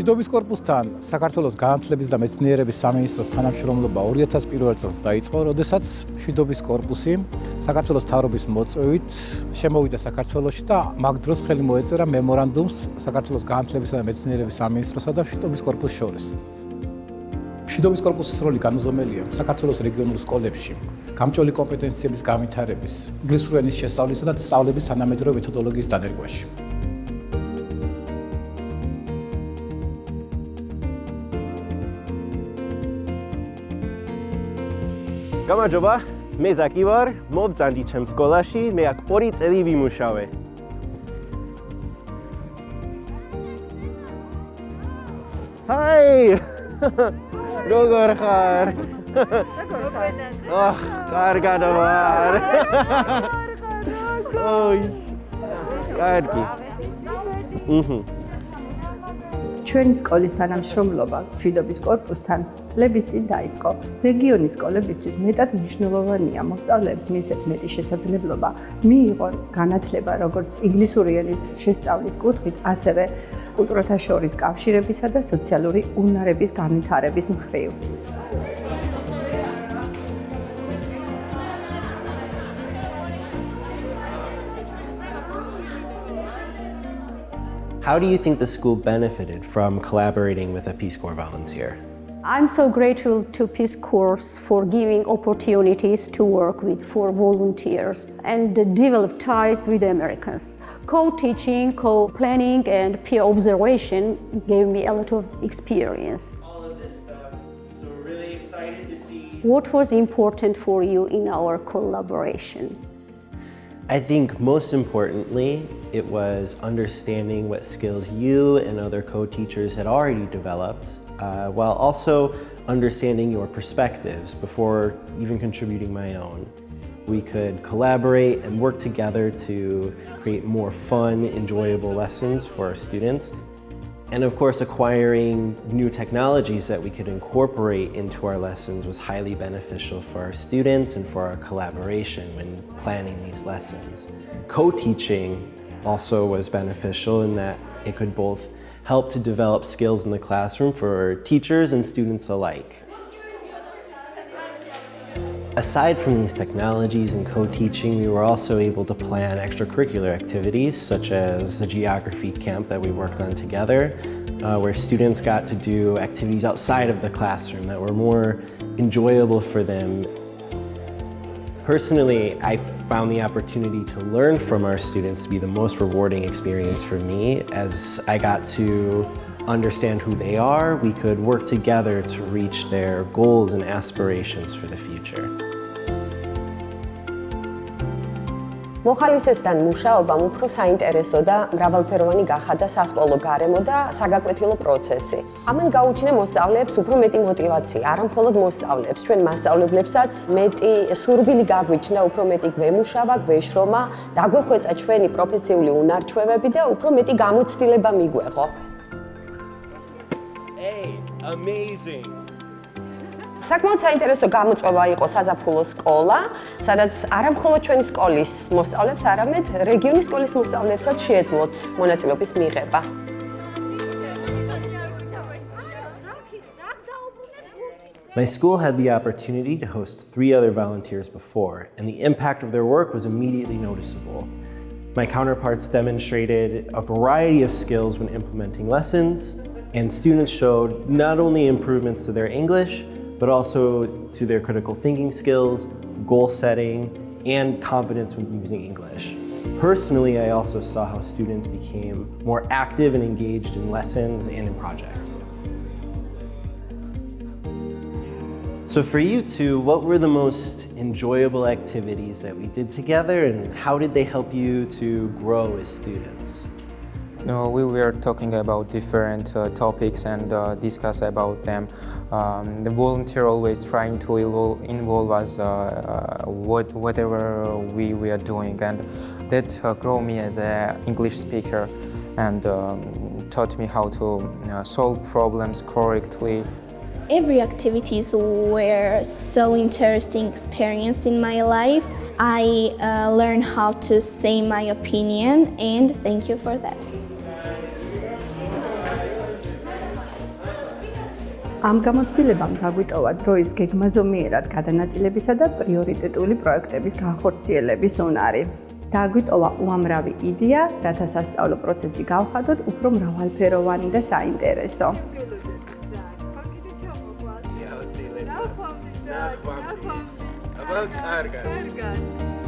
მშვიდობის корпуსთან საქართველოს განათლების და მეცნიერების სამინისტროს თანამშრომლობა 2001 წელს დაიწყო, როდესაც მშვიდობის корпуსი საქართველოს თავრობის მოწვევით შემოვიდა საქართველოში და მაგ დროს ხელი მოეწერა მემორანდუმს საქართველოს განათლებისა და მეცნიერების სამინისტროსა და მშვიდობის корпуს შორის. მშვიდობის корпуსის როლი განუზომელია საქართველოს რეგიონულ სკოლებში გამჭოლი კომპეტენციების განვითარების, ინგლისური ენის შესწავლისა და სწავლების თანამედროვე მეთოდოლოგიის დანერგვაში. გამარჯობა, მე ზაკი ვარ, მოვწანდი ჩემ სკოლაში, მე აქ 2 წელი ვიმუშავე. ჰაი! როგორ ხარ? აჰ, კარგად ვარ. ოი. კარგი. აჰა. ჩვენი სკოლის თანამშრომლობა მშვიდობის კორპუსთან წლების წინ დაიწყო. რეგიონის სკოლებისთვის მეტად მნიშვნელოვანია მოსწავლეებს მიცეთ მეტი შესაძლებლობა მიიღონ განათლება როგორც ინგლისური ენის შესწავლის კუთხით, ასევე კულტურათა შორის კავშირებისა და სოციალური უნარების განვითარების მხრივ. How do you think the school benefited from collaborating with a Peace Corps volunteer? I'm so grateful to Peace Corps for giving opportunities to work with for volunteers and develop ties with the Americans. Co-teaching, co-planning and peer observation gave me a lot of experience. All of this stuff, so we're really excited to see. What was important for you in our collaboration? I think most importantly, it was understanding what skills you and other co-teachers had already developed, uh, while also understanding your perspectives before even contributing my own. We could collaborate and work together to create more fun, enjoyable lessons for our students and of course, acquiring new technologies that we could incorporate into our lessons was highly beneficial for our students and for our collaboration when planning these lessons. Co-teaching also was beneficial in that it could both help to develop skills in the classroom for teachers and students alike. Aside from these technologies and co-teaching, we were also able to plan extracurricular activities such as the geography camp that we worked on together, uh, where students got to do activities outside of the classroom that were more enjoyable for them. Personally, I found the opportunity to learn from our students to be the most rewarding experience for me as I got to understand who they are, we could work together to reach their goals and aspirations for the future. მოხალისესთან მუშაობამ უფრო საინტერესო და მრავალფეროვანი გახადა სასკოლო გარემო და საგაკვეთილო პროცესი. ამან გაუჩინა მოსწავლეებს უფრო მეტი мотивация, არა მხოლოდ მოსწავლეებს, ჩვენ მასწავლებლებსაც მეტი სურვილი გაგვიჩნდა, უფრო მეტი გვემუშავა, გვეშრომა, დაგვეხვეწა ჩვენი პროფესიული უნარჩვევები და უფრო მეტი გამოცდილება მიგვეღო. Hey, amazing. საკმაოდ საინტერესო გამოწვევა იყო საზაფხულო სკოლა, სადაც არამხოლოდ ჩვენი სკოლის მოსწავლეებს, არამედ რეგიონის სკოლის მოსწავლეებსაც შეეძლოთ მონაწილეობის მიღება. My school had the opportunity to host three other volunteers before, and the impact of their work was immediately noticeable. My counterparts demonstrated a variety of skills when implementing lessons, and students showed not only improvements to their English, but also to their critical thinking skills, goal setting, and confidence when using English. Personally, I also saw how students became more active and engaged in lessons and in projects. So for you two, what were the most enjoyable activities that we did together and how did they help you to grow as students? No, we were talking about different uh, topics and uh, discuss about them. Um, the volunteer always trying to involve, us uh, uh what, whatever we, we are doing and that uh, grew me as an English speaker and um, taught me how to uh, solve problems correctly. Every activities were so interesting experience in my life. I learned how to say my opinion and thank you for that. ამ გამოცდილებამ დაგვიტოვა დროის გეგმაზომიერად გადანაწილებისა და პრიორიტეტული პროექტების განხორციელების უნარი. დაგვიტოვა უამრავი იდეა, რათა სასწავლო პროცესი გავხადოთ უფრო მრავალფეროვანი და საინტერესო. აბა კარგად. კარგად.